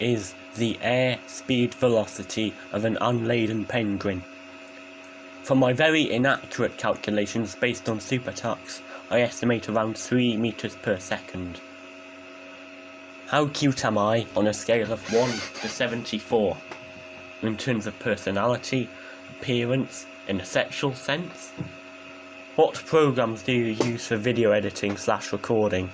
is the air speed velocity of an unladen penguin. From my very inaccurate calculations based on SuperTux, I estimate around 3 meters per second. How cute am I on a scale of 1 to 74? In terms of personality, appearance, in a sexual sense? What programs do you use for video editing slash recording?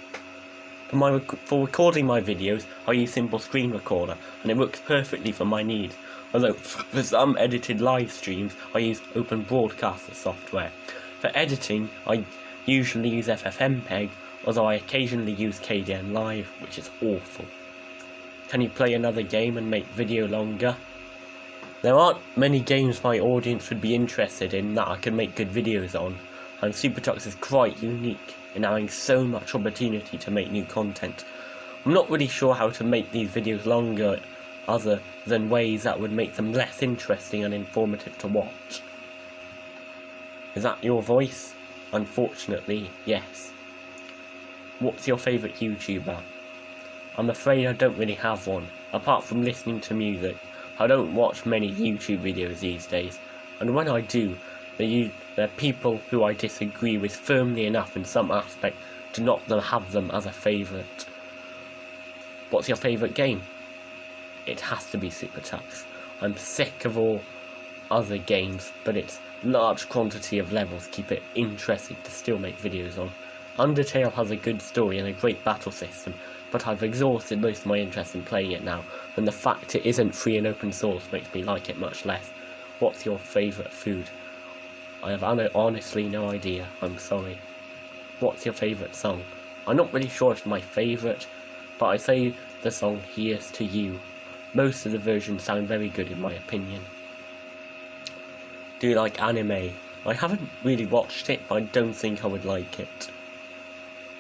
For, my rec for recording my videos, I use Simple Screen Recorder, and it works perfectly for my needs. Although, for some edited live streams, I use Open Broadcaster software. For editing, I usually use FFmpeg, although I occasionally use Kdenlive, which is awful. Can you play another game and make video longer? There aren't many games my audience would be interested in that I can make good videos on, and SuperTux is quite unique in having so much opportunity to make new content. I'm not really sure how to make these videos longer other than ways that would make them less interesting and informative to watch. Is that your voice? Unfortunately, yes. What's your favourite YouTuber? I'm afraid I don't really have one, apart from listening to music. I don't watch many YouTube videos these days, and when I do, they're, people who I disagree with firmly enough in some aspect to not have them as a favourite. What's your favourite game? It has to be SuperTux. I'm sick of all other games, but its large quantity of levels keep it interesting to still make videos on. Undertale has a good story and a great battle system, but I've exhausted most of my interest in playing it now, and the fact it isn't free and open source makes me like it much less. What's your favourite food? I have honestly no idea, I'm sorry. What's your favourite song? I'm not really sure it's my favourite, but I say the song Here's to You. Most of the versions sound very good in my opinion. Do you like anime? I haven't really watched it, but I don't think I would like it.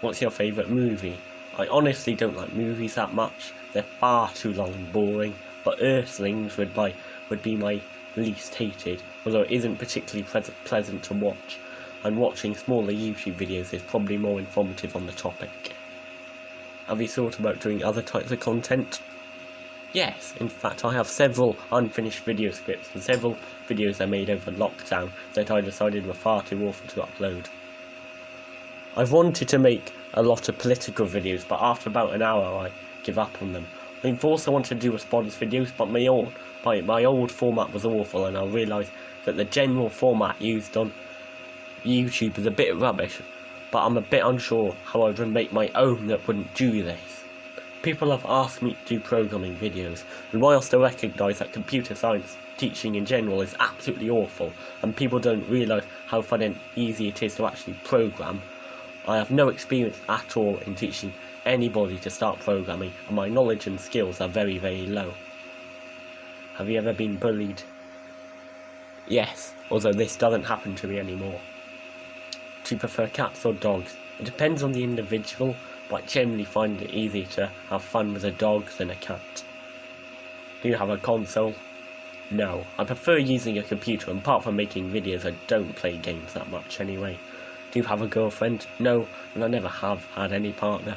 What's your favourite movie? I honestly don't like movies that much. They're far too long and boring, but Earthlings would, by, would be my least hated, although it isn't particularly pleasant to watch, and watching smaller YouTube videos is probably more informative on the topic. Have you thought about doing other types of content? Yes, in fact I have several unfinished video scripts and several videos I made over lockdown that I decided were far too awful to upload. I've wanted to make a lot of political videos, but after about an hour I give up on them. I've also wanted to do response videos, but my old, my, my old format was awful and I realised that the general format used on YouTube is a bit rubbish, but I'm a bit unsure how I would make my own that wouldn't do this. People have asked me to do programming videos, and whilst I recognise that computer science teaching in general is absolutely awful, and people don't realise how fun and easy it is to actually program, I have no experience at all in teaching anybody to start programming, and my knowledge and skills are very, very low. Have you ever been bullied? Yes, although this doesn't happen to me anymore. Do you prefer cats or dogs? It depends on the individual, but I generally find it easier to have fun with a dog than a cat. Do you have a console? No, I prefer using a computer and apart from making videos I don't play games that much anyway. Do you have a girlfriend? No, and I never have had any partner.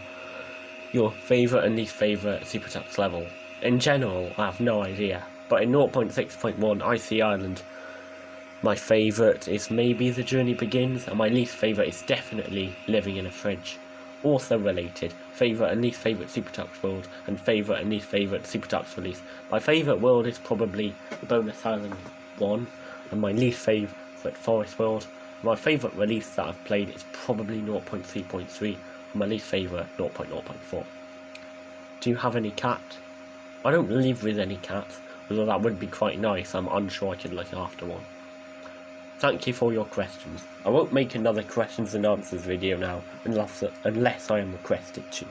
Your favourite and least favourite Super SuperTux level? In general, I have no idea, but in 0.6.1 Icy Island, my favourite is maybe The Journey Begins, and my least favourite is definitely Living in a Fridge. Also related, favourite and least favourite Super SuperTux world, and favourite and least favourite Super SuperTux release. My favourite world is probably the Bonus Island 1, and my least favourite Forest World. My favourite release that I've played is probably 0.3.3, my least favourite 0.0.4. Do you have any cat? I don't live with any cats, although that would be quite nice, I'm unsure I could look after one. Thank you for your questions. I won't make another questions and answers video now, unless, unless I am requested to.